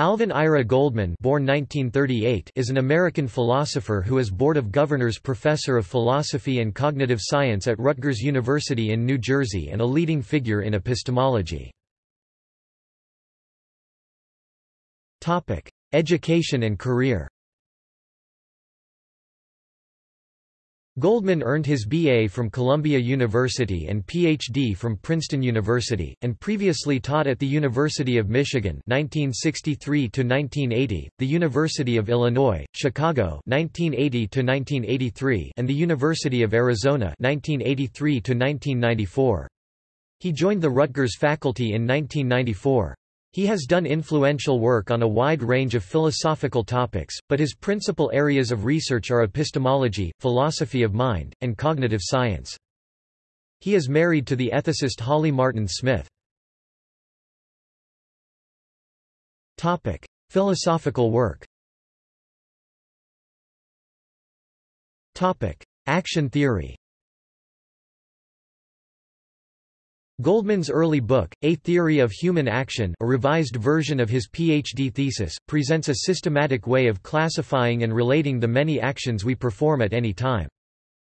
Alvin Ira Goldman born 1938 is an American philosopher who is Board of Governors Professor of Philosophy and Cognitive Science at Rutgers University in New Jersey and a leading figure in epistemology. Education and career Goldman earned his BA from Columbia University and PhD from Princeton University, and previously taught at the University of Michigan 1963 the University of Illinois, Chicago 1980 and the University of Arizona 1983 He joined the Rutgers faculty in 1994. He has done influential work on a wide range of philosophical topics, but his principal areas of research are epistemology, philosophy of mind, and cognitive science. He is married to the ethicist Holly Martin Smith. Philosophical work Action theory Goldman's early book, A Theory of Human Action a revised version of his PhD thesis, presents a systematic way of classifying and relating the many actions we perform at any time.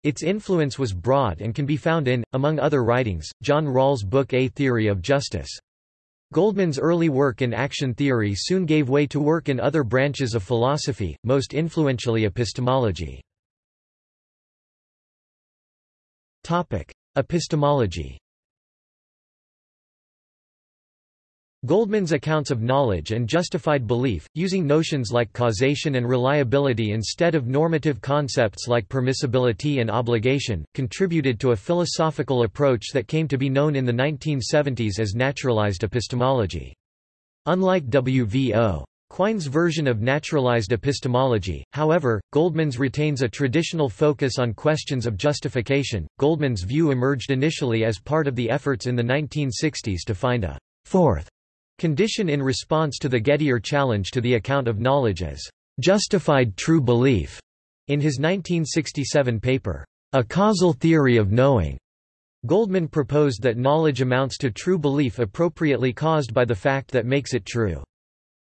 Its influence was broad and can be found in, among other writings, John Rawls' book A Theory of Justice. Goldman's early work in action theory soon gave way to work in other branches of philosophy, most influentially epistemology. Epistemology Goldman's accounts of knowledge and justified belief, using notions like causation and reliability instead of normative concepts like permissibility and obligation, contributed to a philosophical approach that came to be known in the 1970s as naturalized epistemology. Unlike W.V.O. Quine's version of naturalized epistemology, however, Goldman's retains a traditional focus on questions of justification. Goldman's view emerged initially as part of the efforts in the 1960s to find a fourth Condition in response to the Gettier challenge to the account of knowledge as justified true belief in his 1967 paper, A Causal Theory of Knowing. Goldman proposed that knowledge amounts to true belief appropriately caused by the fact that makes it true.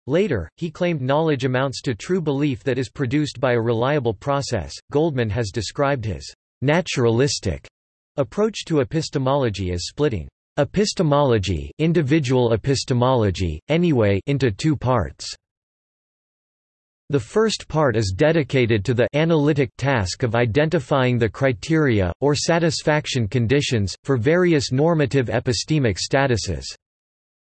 Later, he claimed knowledge amounts to true belief that is produced by a reliable process. Goldman has described his naturalistic approach to epistemology as splitting Epistemology, individual epistemology, anyway into two parts. The first part is dedicated to the analytic task of identifying the criteria, or satisfaction conditions, for various normative epistemic statuses.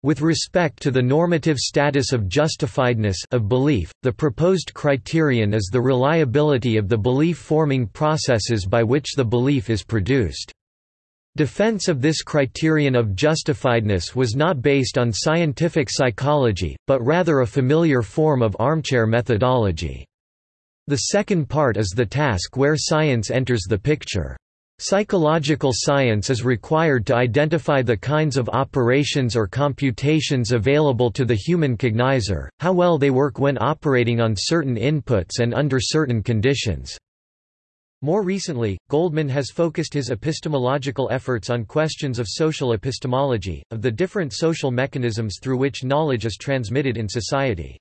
With respect to the normative status of justifiedness of belief, the proposed criterion is the reliability of the belief-forming processes by which the belief is produced. Defense of this criterion of justifiedness was not based on scientific psychology, but rather a familiar form of armchair methodology. The second part is the task where science enters the picture. Psychological science is required to identify the kinds of operations or computations available to the human cognizer, how well they work when operating on certain inputs and under certain conditions. More recently, Goldman has focused his epistemological efforts on questions of social epistemology, of the different social mechanisms through which knowledge is transmitted in society.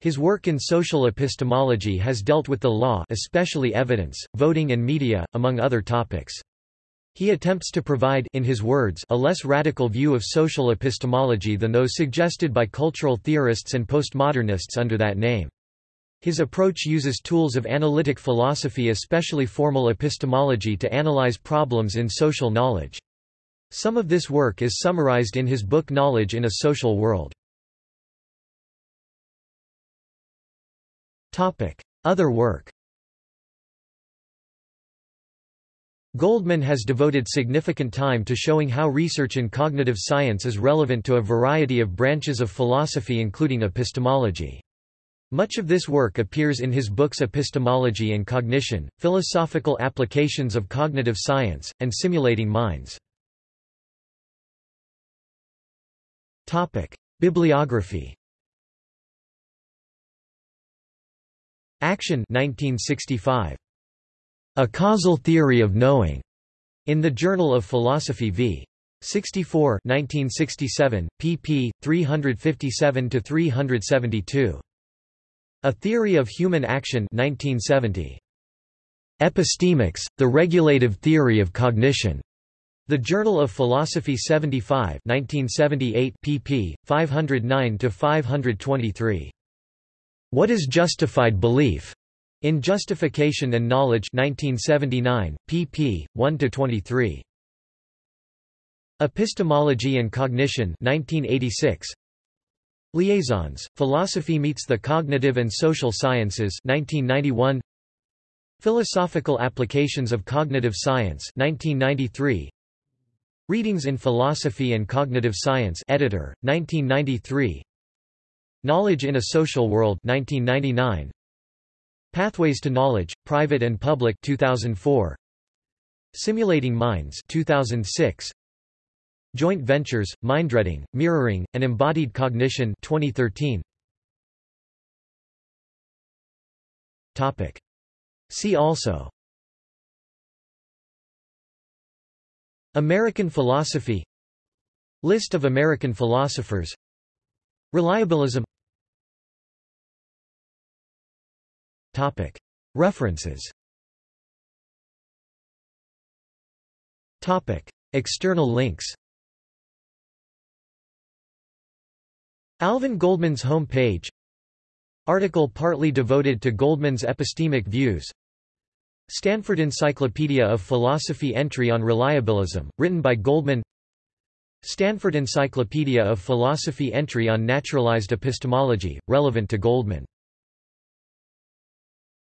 His work in social epistemology has dealt with the law especially evidence, voting and media, among other topics. He attempts to provide in his words a less radical view of social epistemology than those suggested by cultural theorists and postmodernists under that name. His approach uses tools of analytic philosophy especially formal epistemology to analyze problems in social knowledge. Some of this work is summarized in his book Knowledge in a Social World. Other work Goldman has devoted significant time to showing how research in cognitive science is relevant to a variety of branches of philosophy including epistemology. Much of this work appears in his books Epistemology and Cognition, Philosophical Applications of Cognitive Science, and Simulating Minds. Bibliography Action 1965. A Causal Theory of Knowing, in the Journal of Philosophy v. 64 1967, pp. 357–372. A Theory of Human Action 1970. Epistemics, The Regulative Theory of Cognition. The Journal of Philosophy 75 1978 pp. 509–523. What is Justified Belief? In Justification and Knowledge 1979, pp. 1–23. Epistemology and Cognition 1986. Liaisons, Philosophy Meets the Cognitive and Social Sciences 1991. Philosophical Applications of Cognitive Science 1993. Readings in Philosophy and Cognitive Science editor, 1993. Knowledge in a Social World 1999. Pathways to Knowledge, Private and Public 2004. Simulating Minds 2006. Joint Ventures, Mindreading, Mirroring, and Embodied Cognition 2013. Topic. See also American philosophy List of American philosophers Reliabilism Topic. References Topic. External links Alvin Goldman's home page Article partly devoted to Goldman's epistemic views. Stanford Encyclopedia of Philosophy entry on reliabilism, written by Goldman. Stanford Encyclopedia of Philosophy entry on naturalized epistemology, relevant to Goldman